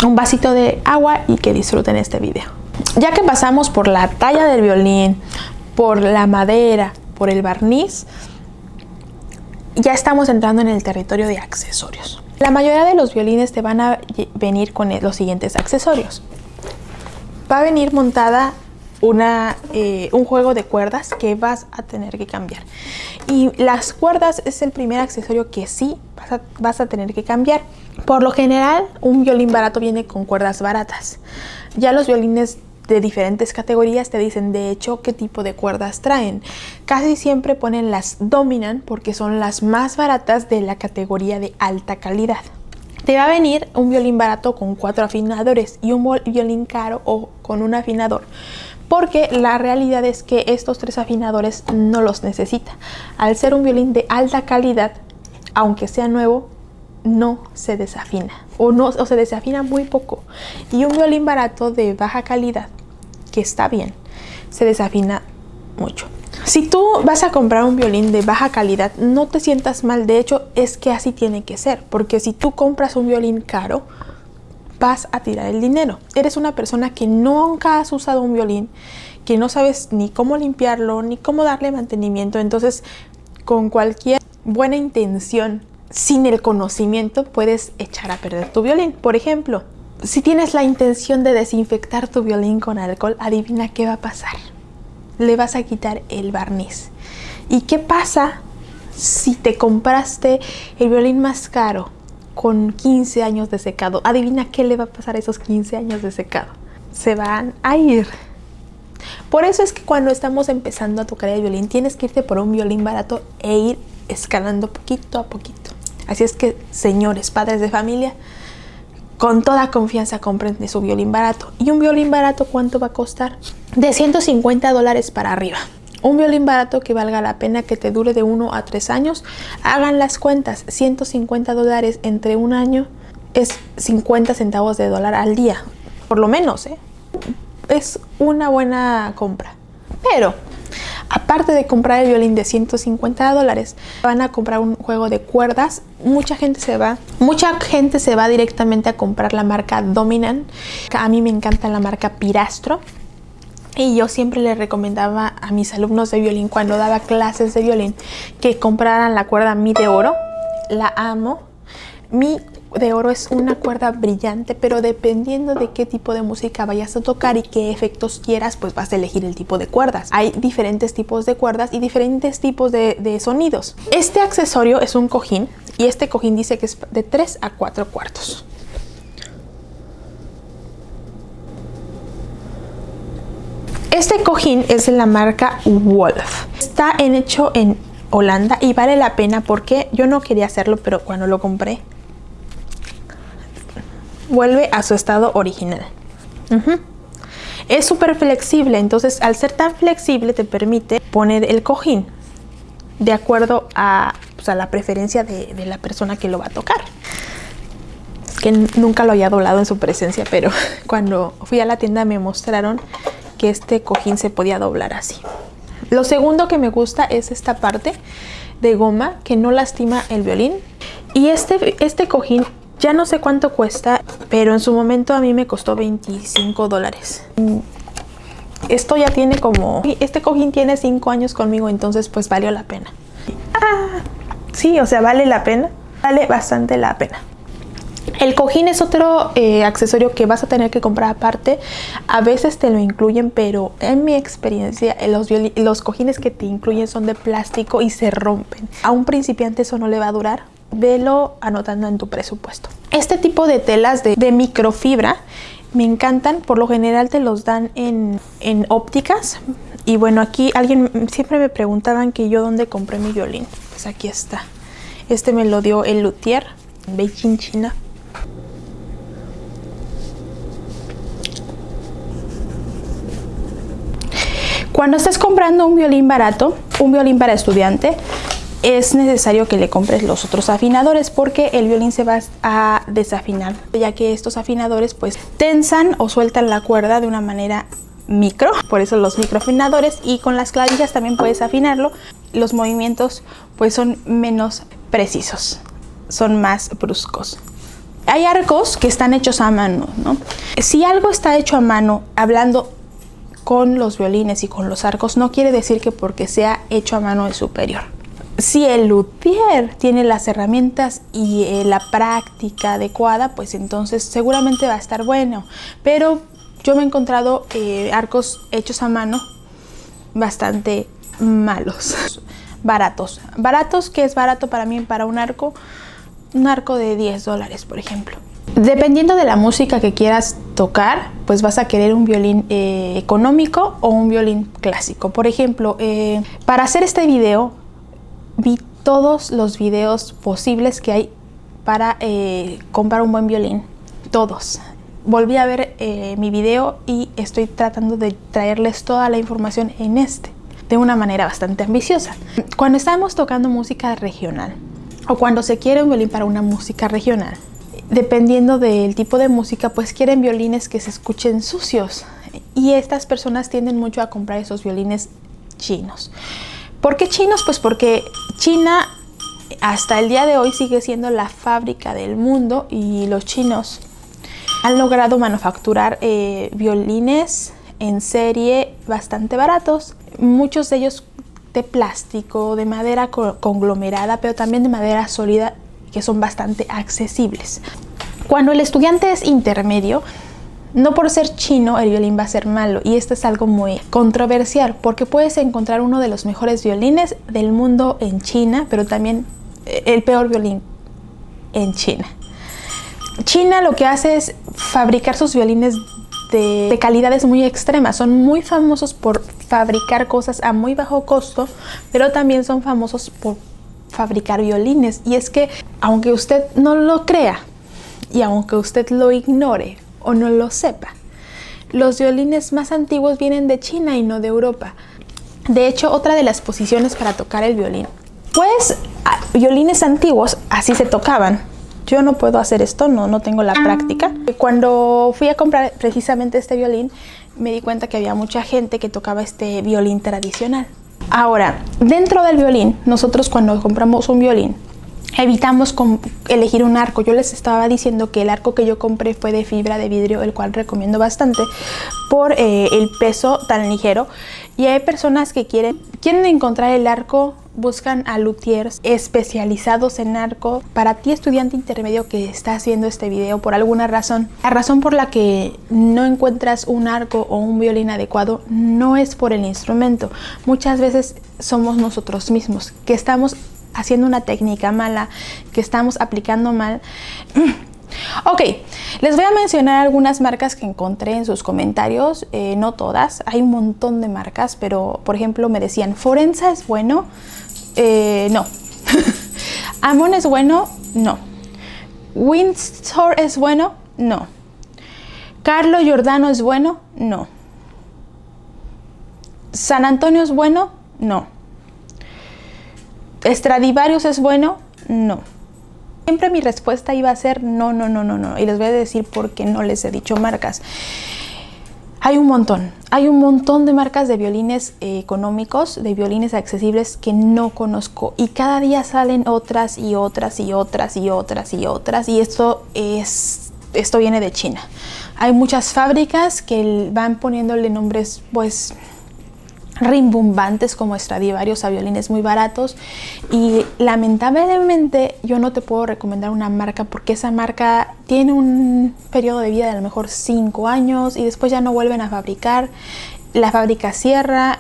Un vasito de agua y que disfruten este video. Ya que pasamos por la talla del violín, por la madera, por el barniz, ya estamos entrando en el territorio de accesorios. La mayoría de los violines te van a venir con los siguientes accesorios. Va a venir montada una, eh, un juego de cuerdas que vas a tener que cambiar. Y las cuerdas es el primer accesorio que sí vas a tener que cambiar. Por lo general, un violín barato viene con cuerdas baratas. Ya los violines de diferentes categorías te dicen de hecho qué tipo de cuerdas traen. Casi siempre ponen las Dominant porque son las más baratas de la categoría de alta calidad. Te va a venir un violín barato con cuatro afinadores y un violín caro o con un afinador porque la realidad es que estos tres afinadores no los necesita. Al ser un violín de alta calidad, aunque sea nuevo, no se desafina o, no, o se desafina muy poco. Y un violín barato de baja calidad, que está bien, se desafina mucho. Si tú vas a comprar un violín de baja calidad, no te sientas mal. De hecho, es que así tiene que ser. Porque si tú compras un violín caro, vas a tirar el dinero. Eres una persona que nunca has usado un violín, que no sabes ni cómo limpiarlo, ni cómo darle mantenimiento. Entonces, con cualquier buena intención sin el conocimiento puedes echar a perder tu violín. Por ejemplo, si tienes la intención de desinfectar tu violín con alcohol, adivina qué va a pasar. Le vas a quitar el barniz. ¿Y qué pasa si te compraste el violín más caro con 15 años de secado? Adivina qué le va a pasar a esos 15 años de secado. Se van a ir. Por eso es que cuando estamos empezando a tocar el violín, tienes que irte por un violín barato e ir escalando poquito a poquito. Así es que, señores, padres de familia, con toda confianza compren su violín barato. ¿Y un violín barato cuánto va a costar? De 150 dólares para arriba. Un violín barato que valga la pena que te dure de 1 a 3 años. Hagan las cuentas. 150 dólares entre un año es 50 centavos de dólar al día. Por lo menos, ¿eh? Es una buena compra. Pero aparte de comprar el violín de 150 dólares, van a comprar un juego de cuerdas. Mucha gente se va, mucha gente se va directamente a comprar la marca Dominant. A mí me encanta la marca Pirastro. Y yo siempre le recomendaba a mis alumnos de violín cuando daba clases de violín que compraran la cuerda Mi de oro. La amo. Mi de oro es una cuerda brillante, pero dependiendo de qué tipo de música vayas a tocar y qué efectos quieras, pues vas a elegir el tipo de cuerdas. Hay diferentes tipos de cuerdas y diferentes tipos de, sonidos. Este accesorio es un cojín y este cojín dice que es de 3 a 4 cuartos. Este cojín es de la marca Wolf. Está hecho en Holanda y vale la pena porque yo no quería hacerlo, pero cuando lo compré vuelve a su estado original. Es súper flexible, entonces al ser tan flexible te permite poner el cojín de acuerdo a, pues, la preferencia de, de la persona que lo va a tocar que nunca lo había doblado en su presencia, pero cuando fui a la tienda me mostraron que este cojín se podía doblar así. Lo segundo que me gusta es esta parte de goma que no lastima el violín. Y este, este cojín ya no sé cuánto cuesta, pero en su momento a mí me costó 25 dólares. Esto ya tiene como... Este cojín tiene 5 años conmigo, entonces pues valió la pena. Ah, sí, o sea, vale la pena. Vale bastante la pena. El cojín es otro eh, accesorio que vas a tener que comprar aparte. A veces te lo incluyen, pero en mi experiencia los, los cojines que te incluyen son de plástico y se rompen. A un principiante eso no le va a durar. Velo anotando en tu presupuesto. Este tipo de telas de, microfibra me encantan. Por lo general te los dan en, en ópticas. Y bueno, aquí alguien siempre me preguntaban que yo dónde compré mi violín. Pues aquí está. Este me lo dio el luthier Beijing, China. Cuando estés comprando un violín barato, un violín para estudiante, es necesario que le compres los otros afinadores porque el violín se va a desafinar, ya que estos afinadores pues tensan o sueltan la cuerda de una manera micro, por eso los microafinadores y con las clavijas también puedes afinarlo. Los movimientos pues son menos precisos, son más bruscos. Hay arcos que están hechos a mano, ¿no? Si algo está hecho a mano, hablando con los violines y con los arcos no quiere decir que porque sea hecho a mano es superior. Si el luthier tiene las herramientas y eh, la práctica adecuada, pues entonces seguramente va a estar bueno. Pero yo me he encontrado eh, arcos hechos a mano bastante malos, baratos. Baratos, que es barato para mí para un arco? Un arco de 10 dólares, por ejemplo. Dependiendo de la música que quieras tocar, pues vas a querer un violín eh, económico o un violín clásico. Por ejemplo, para hacer este video, vi todos los videos posibles que hay para eh, comprar un buen violín. Todos. Volví a ver mi video y estoy tratando de traerles toda la información en este, de una manera bastante ambiciosa. Cuando estamos tocando música regional, o cuando se quiere un violín para una música regional, dependiendo del tipo de música, pues quieren violines que se escuchen sucios. Y estas personas tienden mucho a comprar esos violines chinos. ¿Por qué chinos? Pues porque China hasta el día de hoy sigue siendo la fábrica del mundo y los chinos han logrado manufacturar eh, violines en serie bastante baratos. Muchos de ellos de plástico, de madera conglomerada, pero también de madera sólida que son bastante accesibles. Cuando el estudiante es intermedio, no por ser chino el violín va a ser malo y esto es algo muy controversial porque puedes encontrar uno de los mejores violines del mundo en China, pero también eh, el peor violín en China. China lo que hace es fabricar sus violines de, de, calidades muy extremas. Son muy famosos por fabricar cosas a muy bajo costo, pero también son famosos por fabricar violines. Y es que, aunque usted no lo crea, y aunque usted lo ignore o no lo sepa, los violines más antiguos vienen de China y no de Europa. De hecho, otra de las posiciones para tocar el violín. Pues, violines antiguos así se tocaban. Yo no puedo hacer esto, no, no tengo la práctica. Cuando fui a comprar precisamente este violín, me di cuenta que había mucha gente que tocaba este violín tradicional. Ahora, dentro del violín, nosotros cuando compramos un violín, evitamos elegir un arco. Yo les estaba diciendo que el arco que yo compré fue de fibra de vidrio, el cual recomiendo bastante por eh, el peso tan ligero Y hay personas que quieren, quieren encontrar el arco buscan a luthiers especializados en arco. Para ti, estudiante intermedio que estás viendo este video por alguna razón, la razón por la que no encuentras un arco o un violín adecuado no es por el instrumento. Muchas veces somos nosotros mismos que estamos haciendo una técnica mala, que estamos aplicando mal. Ok, les voy a mencionar algunas marcas que encontré en sus comentarios, eh, no todas, hay un montón de marcas, pero por ejemplo me decían, Forenza es bueno, eh, no. Amon es bueno, no. Windsor es bueno, no. Carlo Giordano es bueno, no. San Antonio es bueno, no. Stradivarius es bueno, no. Siempre mi respuesta iba a ser no, no, no, no, no. Y les voy a decir por qué no les he dicho marcas. Hay un montón, hay un montón de marcas de violines eh, económicos, de violines accesibles que no conozco y cada día salen otras y otras y otras y otras y otras y esto es esto viene de China. Hay muchas fábricas que van poniéndole nombres pues rimbombantes como Stradivarius a violines muy baratos y lamentablemente yo no te puedo recomendar una marca porque esa marca tiene un periodo de vida de a lo mejor 5 años y después ya no vuelven a fabricar la fábrica cierra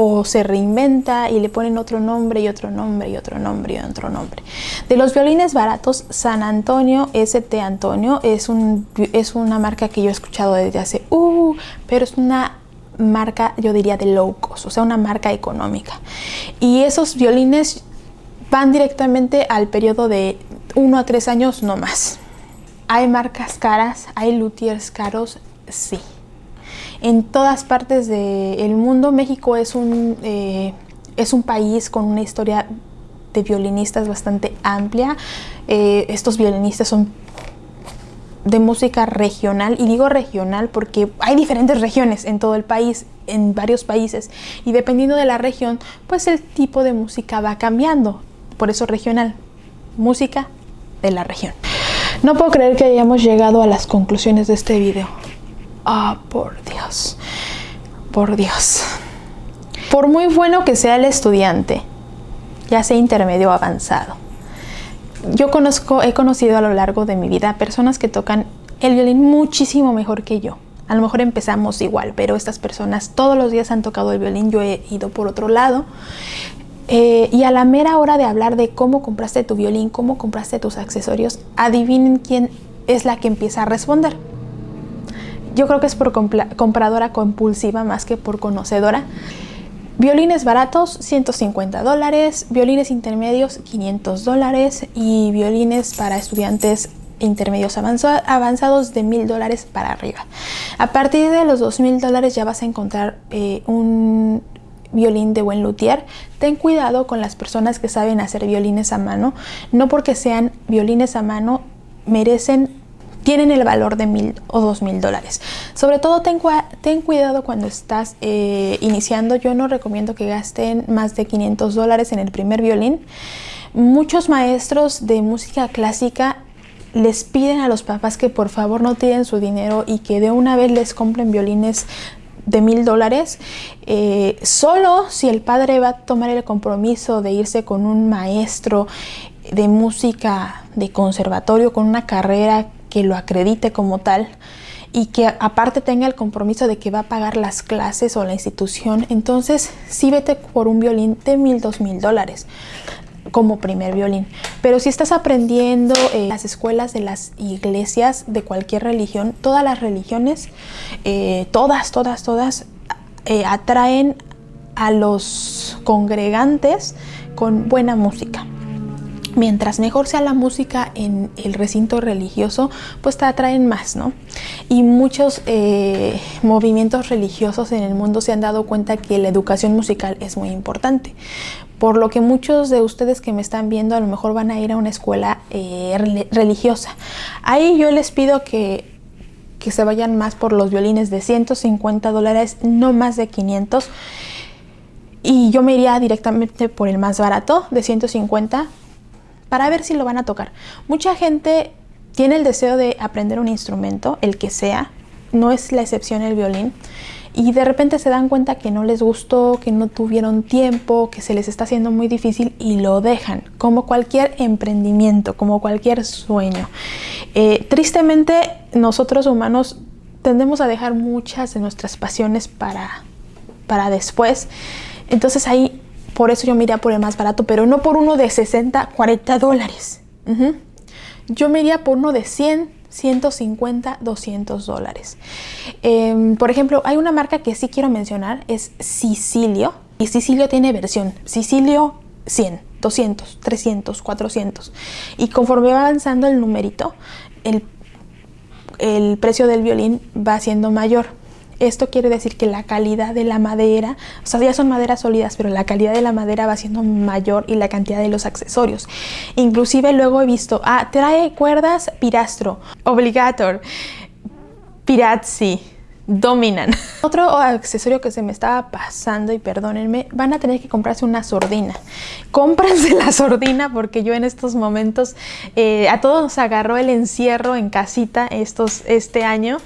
o se reinventa y le ponen otro nombre y otro nombre y otro nombre y otro nombre. De los violines baratos, San Antonio ST Antonio es, un, es una marca que yo he escuchado desde hace, uh, pero es una marca, yo diría, de low cost, o sea, una marca económica. Y esos violines van directamente al periodo de 1 a 3 años, no más. ¿Hay marcas caras? ¿Hay luthiers caros? Sí. En todas partes del mundo, México es un, eh, es un país con una historia de violinistas bastante amplia. Eh, estos violinistas son de música regional, y digo regional porque hay diferentes regiones en todo el país, en varios países, y dependiendo de la región, pues el tipo de música va cambiando, por eso regional, música de la región. No puedo creer que hayamos llegado a las conclusiones de este video. Ah, por Dios, por Dios. Por muy bueno que sea el estudiante, ya sea intermedio o avanzado, yo conozco, he conocido a lo largo de mi vida personas que tocan el violín muchísimo mejor que yo. A lo mejor empezamos igual, pero estas personas todos los días han tocado el violín, yo he ido por otro lado. Eh, y a la mera hora de hablar de cómo compraste tu violín, cómo compraste tus accesorios, adivinen quién es la que empieza a responder. Yo creo que es por compradora compulsiva más que por conocedora. Violines baratos, 150 dólares, violines intermedios, 500 dólares y violines para estudiantes intermedios avanzados de 1000 dólares para arriba. A partir de los 2000 dólares ya vas a encontrar eh, un violín de buen luthier. Ten cuidado con las personas que saben hacer violines a mano. No porque sean violines a mano merecen tienen el valor de mil o dos mil dólares. Sobre todo ten, ten cuidado cuando estás eh, iniciando. Yo no recomiendo que gasten más de 500 dólares en el primer violín. Muchos maestros de música clásica les piden a los papás que por favor no tiren su dinero y que de una vez les compren violines de mil dólares, eh, solo si el padre va a tomar el compromiso de irse con un maestro de música de conservatorio, con una carrera que lo acredite como tal y que aparte tenga el compromiso de que va a pagar las clases o la institución, entonces sí vete por un violín de mil, dos mil dólares como primer violín. Pero si estás aprendiendo en las escuelas de las iglesias de cualquier religión, todas las religiones, eh, todas, todas, todas, eh, atraen a los congregantes con buena música mientras mejor sea la música en el recinto religioso, pues te atraen más, ¿no? Y muchos eh, movimientos religiosos en el mundo se han dado cuenta que la educación musical es muy importante. Por lo que muchos de ustedes que me están viendo a lo mejor van a ir a una escuela eh, religiosa. Ahí yo les pido que que se vayan más por los violines de 150 dólares, no más de 500. Y yo me iría directamente por el más barato, de 150, para ver si lo van a tocar. Mucha gente tiene el deseo de aprender un instrumento, el que sea, no es la excepción el violín, y de repente se dan cuenta que no les gustó, que no tuvieron tiempo, que se les está haciendo muy difícil y lo dejan, como cualquier emprendimiento, como cualquier sueño. Eh, tristemente, nosotros humanos tendemos a dejar muchas de nuestras pasiones para, para después. Entonces ahí, por eso yo me iría por el más barato, pero no por uno de 60, 40 dólares. Yo me iría por uno de 100, 150, 200 dólares. Em, por ejemplo, hay una marca que sí quiero mencionar, es Sicilio. Y Sicilio tiene versión Sicilio 100, 200, 300, 400. Y conforme va avanzando el numerito, el, el precio del violín va siendo mayor. Esto quiere decir que la calidad de la madera, o sea, ya son maderas sólidas, pero la calidad de la madera va siendo mayor y la cantidad de los accesorios. Inclusive luego he visto, ah, trae cuerdas Pirastro, Obligator, Pirazzi, dominan. Otro accesorio que se me estaba pasando, y perdónenme, van a tener que comprarse una sordina. Cómprense la sordina porque yo en estos momentos, eh, a todos nos agarró el encierro en casita estos, este año.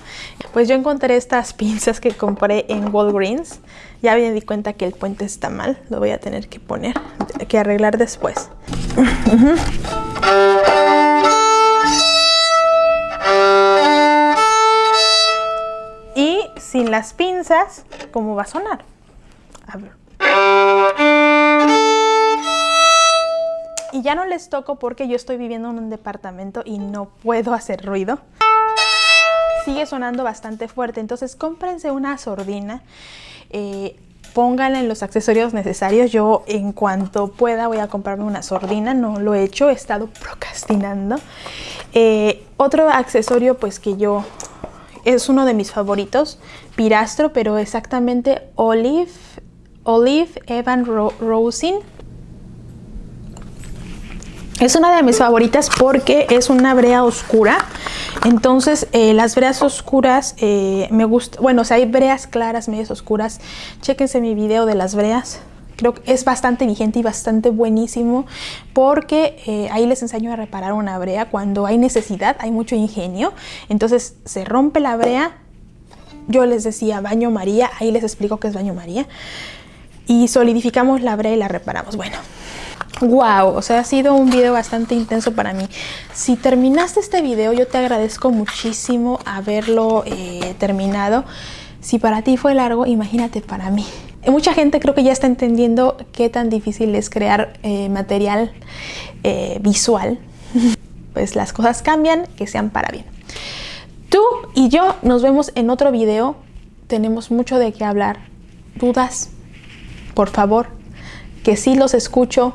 Pues yo encontré estas pinzas que compré en Walgreens. Ya me di cuenta que el puente está mal, lo voy a tener que poner, que arreglar después. sin las pinzas, ¿cómo va a sonar? A ver. Y ya no les toco porque yo estoy viviendo en un departamento y no puedo hacer ruido. Sigue sonando bastante fuerte, entonces cómprense una sordina. Eh, pónganle los accesorios necesarios. Yo en cuanto pueda voy a comprarme una sordina, no lo he hecho, he estado procrastinando. Eh, otro accesorio pues que yo es uno de mis favoritos, Pirastro, pero exactamente Olive, Olive Evan Rosin. Es una de mis favoritas porque es una brea oscura. Entonces, eh, las breas oscuras eh, me gusta. Bueno, o sea, hay breas claras, medias oscuras. Chéquense mi video de las breas creo que es bastante vigente y bastante buenísimo porque eh, ahí les enseño a reparar una brea cuando hay necesidad, hay mucho ingenio. Entonces se rompe la brea, yo les decía baño María, ahí les explico qué es baño María. Y solidificamos la brea y la reparamos. Bueno, wow, o sea, ha sido un video bastante intenso para mí. Si terminaste este video, yo te agradezco muchísimo haberlo eh, terminado. Si para ti fue largo, imagínate para mí. Mucha gente creo que ya está entendiendo qué tan difícil es crear eh, material eh, visual. Pues las cosas cambian, que sean para bien. Tú y yo nos vemos en otro video. Tenemos mucho de qué hablar. ¿Dudas? Por favor, que sí los escucho,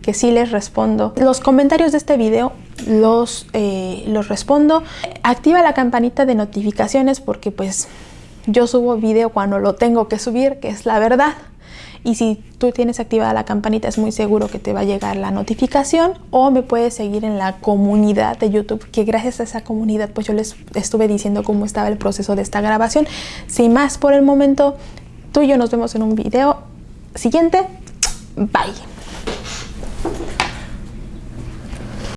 que sí les respondo. Los comentarios de este video los, eh, los respondo. Activa la campanita de notificaciones porque pues yo subo video cuando lo tengo que subir, que es la verdad. Y si tú tienes activada la campanita es muy seguro que te va a llegar la notificación o me puedes seguir en la comunidad de YouTube, que gracias a esa comunidad pues yo les estuve diciendo cómo estaba el proceso de esta grabación. Sin más por el momento, tú y yo nos vemos en un video siguiente. Bye.